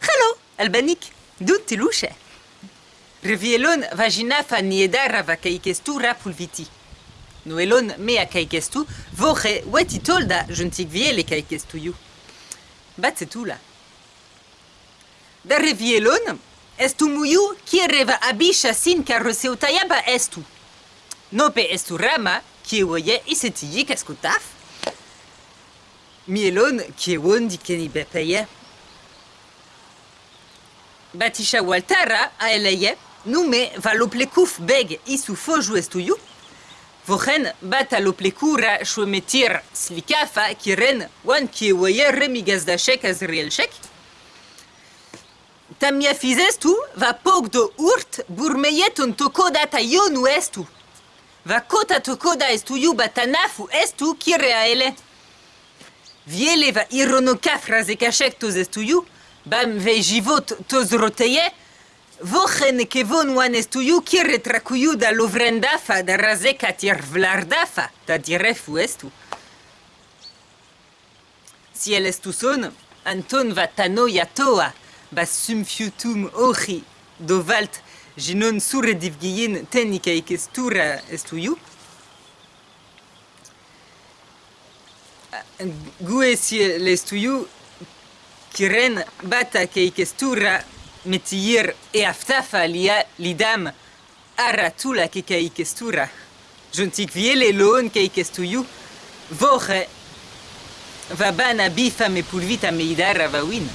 Hello, albanic. Du tiluche. Rivielon vagina faniedara va kaikestu rapulviti. Noelon mea kaikestu, vore wetitolda juntigviele kaikestu you. Bat c'est tout là. Da rivielon, estu muyu kiereva abisha sin carroseu tayaba estu. Nope estu rama, kiewoye isetiyik eskutaf. Mielon kiewon di keni bepeye. Batisha waltara aeleye, nume va loplekuf beg isu foju estuju. Vochen bat a loplekura shwemetir slikafa kiren wan kiewoye remigazdashek azrielshek. Tamia fizestu va pog do urt burmeyeton tokoda ta yonu estu? Va kota tokoda estu yu batanafu estu kire aele. Viele va irono kafra ze kashek toz estu yu, bam ve jivot toz roteye, vochen kevon wan estu yu kire trakuyu da lovrendafa da raze katir vlardafa da direfu estu. Si el estu son, Anton va tano yatoa, ba sumfiutum ochi do valt ginon sure divgiyin tenika ikestura estuiu. Gue si l'estuiu kiren bata ke ikestura metier e aftafa lia lidam aratula ke ke ikestura. Juntik viele loon ke ikestuiu voche va bana bifa me pulvita me idara va win.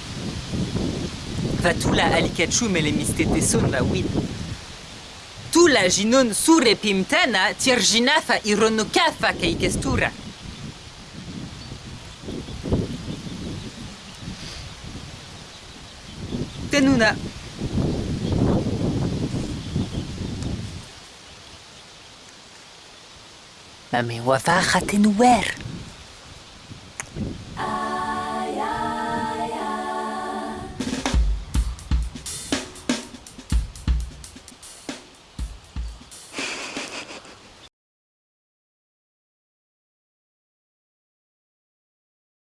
Va tula alikachum ele mistete son va win. Tula ginon sure pimtana tirginafa ironokafa ke ikestura. Tenuna. Mame wafaja tenuwer.